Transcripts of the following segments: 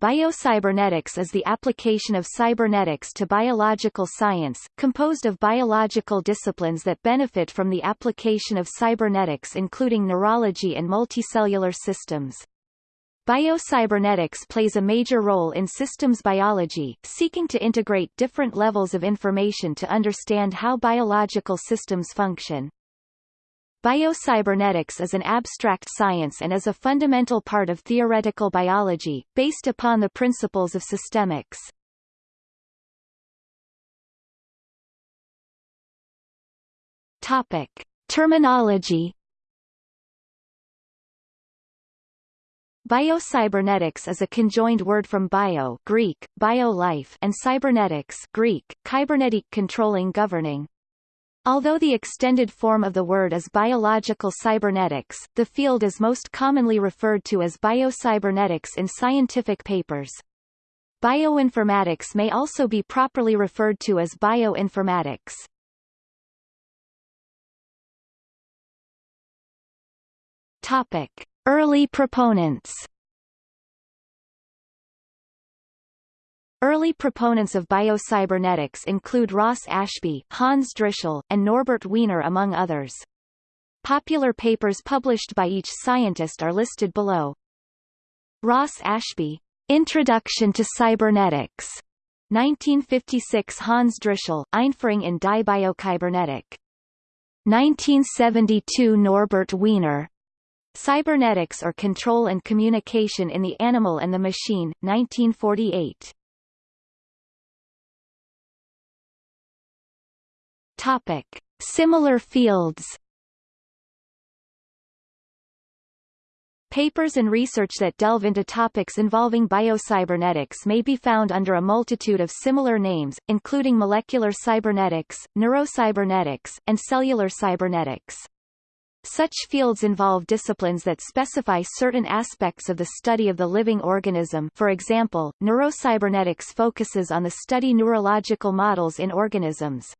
biocybernetics is the application of cybernetics to biological science, composed of biological disciplines that benefit from the application of cybernetics including neurology and multicellular systems. Biocybernetics plays a major role in systems biology, seeking to integrate different levels of information to understand how biological systems function. Biocybernetics is an abstract science and is a fundamental part of theoretical biology, based upon the principles of systemics. Topic. Terminology Biocybernetics is a conjoined word from bio Greek, bio-life and cybernetics Greek, kybernetic controlling governing. Although the extended form of the word is biological cybernetics, the field is most commonly referred to as biocybernetics in scientific papers. Bioinformatics may also be properly referred to as bioinformatics. Topic. Early proponents Early proponents of biocybernetics include Ross Ashby, Hans Drischel, and Norbert Wiener among others. Popular papers published by each scientist are listed below. Ross Ashby, Introduction to Cybernetics, 1956 Hans Drischel, Einführung in die Biokybernetik. 1972 Norbert Wiener, Cybernetics or Control and Communication in the Animal and the Machine, 1948. Topic. Similar fields Papers and research that delve into topics involving biocybernetics may be found under a multitude of similar names, including molecular cybernetics, neurocybernetics, and cellular cybernetics. Such fields involve disciplines that specify certain aspects of the study of the living organism for example, neurocybernetics focuses on the study neurological models in organisms.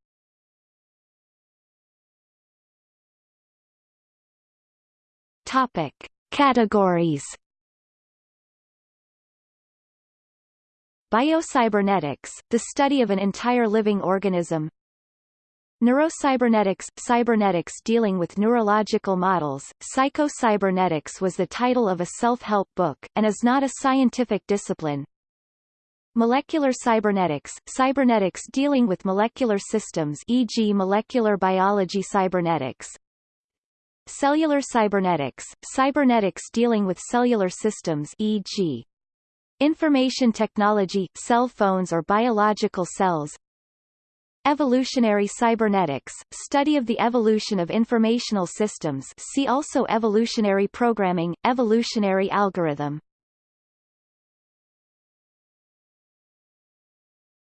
Topic. Categories Biocybernetics, the study of an entire living organism Neurocybernetics – Cybernetics dealing with neurological models, Psychocybernetics was the title of a self-help book, and is not a scientific discipline. Molecular cybernetics – Cybernetics dealing with molecular systems e.g. molecular biology cybernetics Cellular cybernetics – Cybernetics dealing with cellular systems e.g. Information technology – cell phones or biological cells Evolutionary cybernetics, study of the evolution of informational systems see also evolutionary programming, evolutionary algorithm.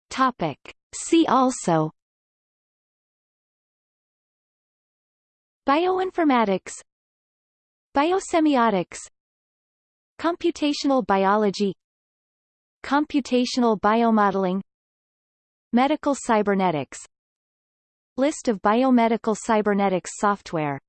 Topic. See also Bioinformatics. Biosemiotics. Computational biology. Computational biomodeling. Medical cybernetics. List of biomedical cybernetics software